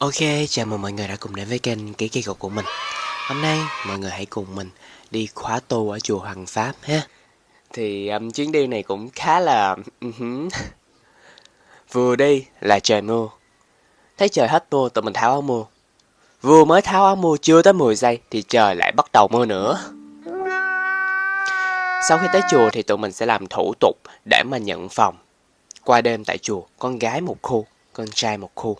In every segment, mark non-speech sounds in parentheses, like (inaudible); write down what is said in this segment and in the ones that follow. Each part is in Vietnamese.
Ok, chào mừng mọi người đã cùng đến với kênh Ký Kỳ Cục của mình. Hôm nay mọi người hãy cùng mình đi khóa tu ở chùa Hoàng Pháp ha. Thì um, chuyến đi này cũng khá là... (laughs) Vừa đi là trời mưa. Thấy trời hết mưa tụi mình tháo áo mưa Vừa mới tháo áo mưa chưa tới 10 giây thì trời lại bắt đầu mưa nữa. Sau khi tới chùa thì tụi mình sẽ làm thủ tục để mà nhận phòng. Qua đêm tại chùa, con gái một khu, con trai một khu.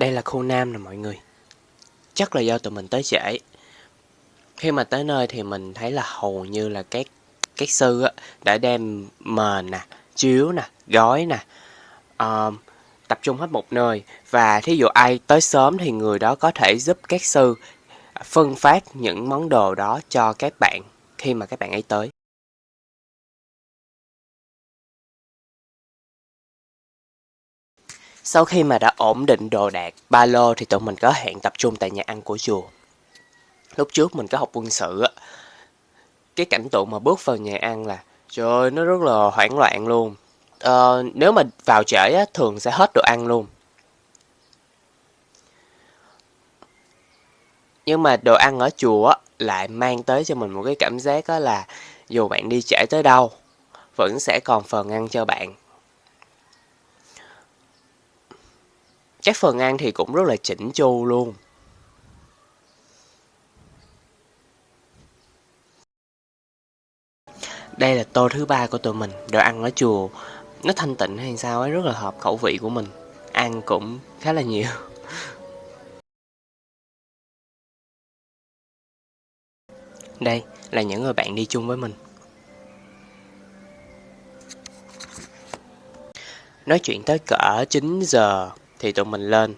Đây là khu Nam nè mọi người. Chắc là do tụi mình tới trễ. Khi mà tới nơi thì mình thấy là hầu như là các các sư á, đã đem mền nè, chiếu nè, gói nè, uh, tập trung hết một nơi. Và thí dụ ai tới sớm thì người đó có thể giúp các sư phân phát những món đồ đó cho các bạn khi mà các bạn ấy tới. Sau khi mà đã ổn định đồ đạc, ba lô thì tụi mình có hẹn tập trung tại nhà ăn của chùa. Lúc trước mình có học quân sự á, cái cảnh tượng mà bước vào nhà ăn là trời ơi, nó rất là hoảng loạn luôn. Ờ, nếu mà vào trễ á, thường sẽ hết đồ ăn luôn. Nhưng mà đồ ăn ở chùa á, lại mang tới cho mình một cái cảm giác đó là dù bạn đi trễ tới đâu, vẫn sẽ còn phần ăn cho bạn các phần ăn thì cũng rất là chỉnh chu luôn. Đây là tô thứ ba của tụi mình, đồ ăn ở chùa. Nó thanh tịnh hay sao ấy, rất là hợp khẩu vị của mình. Ăn cũng khá là nhiều. (laughs) Đây là những người bạn đi chung với mình. Nói chuyện tới cỡ 9 giờ thì tụi mình lên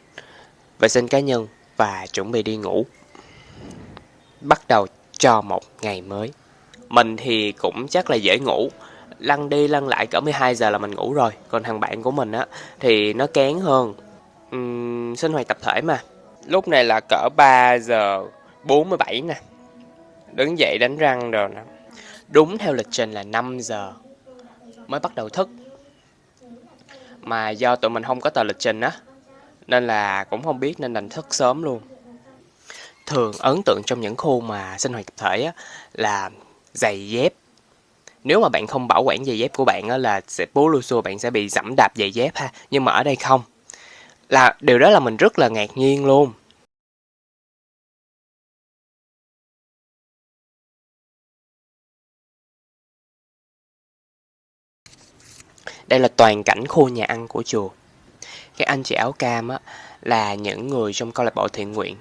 vệ sinh cá nhân và chuẩn bị đi ngủ. Bắt đầu cho một ngày mới. Mình thì cũng chắc là dễ ngủ, lăn đi lăn lại cỡ 12 giờ là mình ngủ rồi. Còn thằng bạn của mình á thì nó kén hơn. Uhm, sinh hoạt tập thể mà. Lúc này là cỡ 3 giờ 47 nè. Đứng dậy đánh răng rồi nè. Đúng theo lịch trình là 5 giờ mới bắt đầu thức. Mà do tụi mình không có tờ lịch trình á nên là cũng không biết nên đành thức sớm luôn. Thường ấn tượng trong những khu mà sinh hoạt tập thể á, là giày dép. Nếu mà bạn không bảo quản giày dép của bạn á, là sẽ bố lưu xua bạn sẽ bị dẫm đạp giày dép ha. Nhưng mà ở đây không. Là điều đó là mình rất là ngạc nhiên luôn. Đây là toàn cảnh khu nhà ăn của chùa các anh chị áo cam á, là những người trong câu lạc bộ thiện nguyện.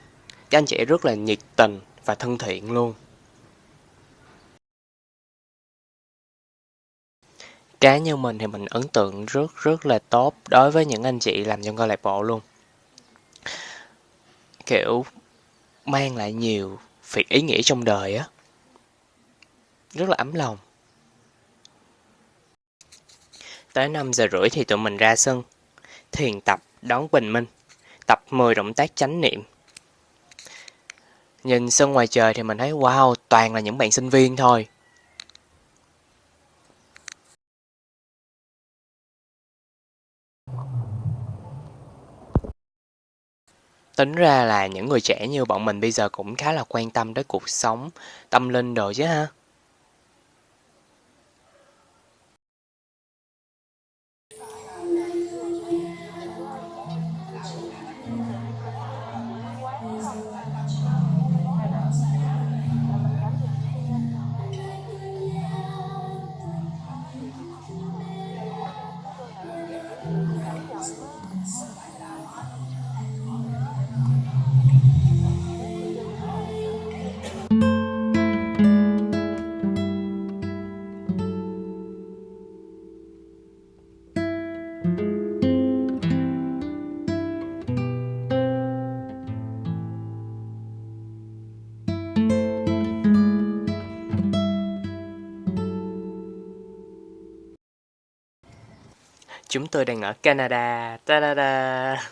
Các anh chị rất là nhiệt tình và thân thiện luôn. Cá nhân mình thì mình ấn tượng rất rất là tốt đối với những anh chị làm trong câu lạc bộ luôn. Kiểu mang lại nhiều việc ý nghĩa trong đời á. Rất là ấm lòng. Tới 5 giờ rưỡi thì tụi mình ra sân thiền tập đón bình minh, tập 10 động tác chánh niệm. Nhìn sân ngoài trời thì mình thấy wow, toàn là những bạn sinh viên thôi. Tính ra là những người trẻ như bọn mình bây giờ cũng khá là quan tâm tới cuộc sống, tâm linh rồi chứ ha. Chúng tôi đang ở Canada. Ta-da-da.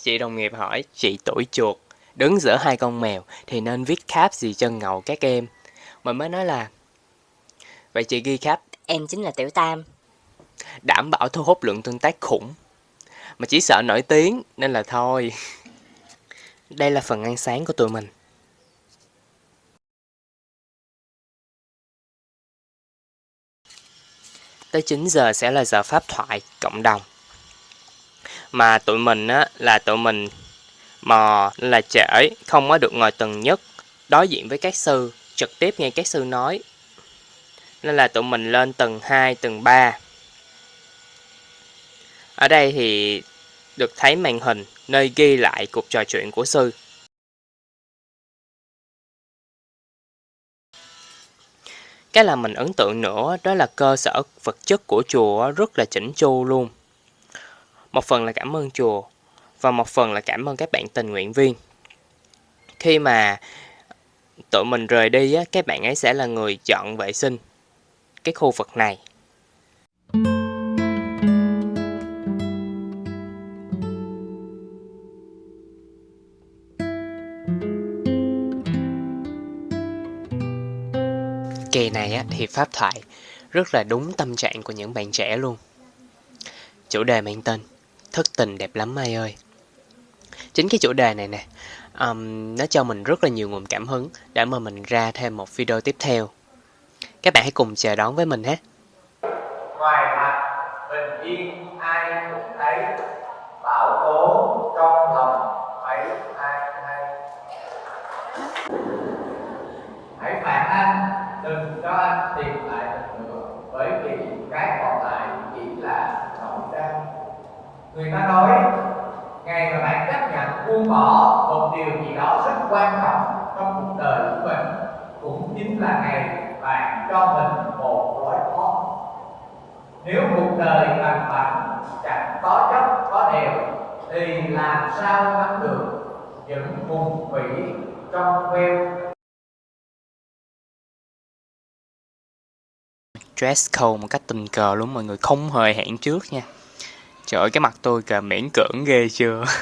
Chị đồng nghiệp hỏi, chị tuổi chuột, đứng giữa hai con mèo thì nên viết cap gì cho ngầu các em. Mình mới nói là, vậy chị ghi cap. Em chính là Tiểu Tam. đảm bảo thu hút lượng tương tác khủng. Mà chỉ sợ nổi tiếng nên là thôi. Đây là phần ăn sáng của tụi mình. Tới 9 giờ sẽ là giờ pháp thoại cộng đồng. Mà tụi mình á là tụi mình mò là trễ, không có được ngồi tầng nhất, đối diện với các sư, trực tiếp nghe các sư nói. Nên là tụi mình lên tầng 2, tầng 3. Ở đây thì được thấy màn hình nơi ghi lại cuộc trò chuyện của sư. Cái làm mình ấn tượng nữa đó là cơ sở vật chất của chùa rất là chỉnh chu luôn. Một phần là cảm ơn chùa và một phần là cảm ơn các bạn tình nguyện viên. Khi mà tụi mình rời đi á, các bạn ấy sẽ là người chọn vệ sinh cái khu vực này. Kỳ này á, thì pháp thoại rất là đúng tâm trạng của những bạn trẻ luôn. Chủ đề mang tên Thất tình đẹp lắm mai ơi. Chính cái chủ đề này nè, um, nó cho mình rất là nhiều nguồn cảm hứng để mà mình ra thêm một video tiếp theo. Các bạn hãy cùng chờ đón với mình nhé. Ngoài mặt bình yên ai cũng thấy bảo tố trong lòng mấy ai hay hãy phạt anh đừng cho anh tìm lại được nữa bởi vì cái còn lại chỉ là nỗi đau người ta nói, ngày mà bạn chấp nhận buông bỏ một điều gì đó rất quan trọng trong cuộc đời của mình, cũng chính là ngày bạn cho mình một lối thoát. nếu cuộc đời bằng phẳng chẳng có chấp, có đều thì làm sao nắm được những vùng vĩ trong veo dress code một cách tình cờ luôn, mọi người không hề hẹn trước nha. Trời ơi, cái mặt tôi kìa, miễn cưỡng ghê chưa? (laughs)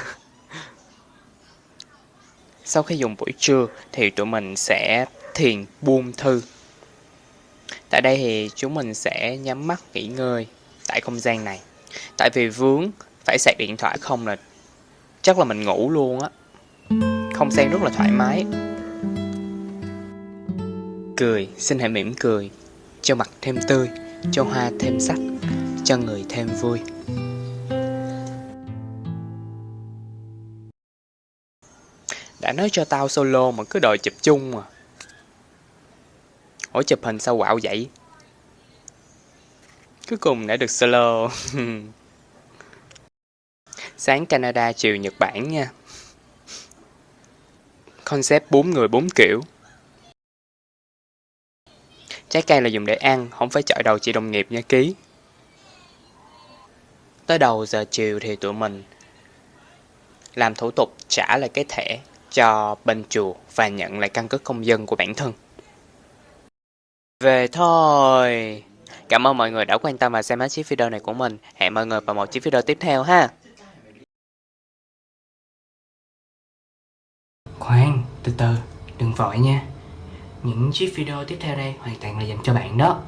Sau khi dùng buổi trưa thì tụi mình sẽ thiền buông thư. Tại đây thì chúng mình sẽ nhắm mắt nghỉ ngơi tại không gian này. Tại vì vướng phải sạc điện thoại không là chắc là mình ngủ luôn á. Không gian rất là thoải mái. Cười, xin hãy mỉm cười cho mặt thêm tươi, cho hoa thêm sắc, cho người thêm vui. Đã nói cho tao solo mà cứ đòi chụp chung mà. Ủa chụp hình sao quạo vậy? Cuối cùng đã được solo. (laughs) Sáng Canada, chiều Nhật Bản nha. Concept 4 người 4 kiểu. Trái cây là dùng để ăn, không phải chọi đầu chị đồng nghiệp nha ký. Tới đầu giờ chiều thì tụi mình làm thủ tục trả lại cái thẻ cho bên chùa và nhận lại căn cước công dân của bản thân. Về thôi. Cảm ơn mọi người đã quan tâm và xem hết chiếc video này của mình. Hẹn mọi người vào một chiếc video tiếp theo ha. Khoan, từ từ, đừng vội nha những chiếc video tiếp theo đây hoàn toàn là dành cho bạn đó.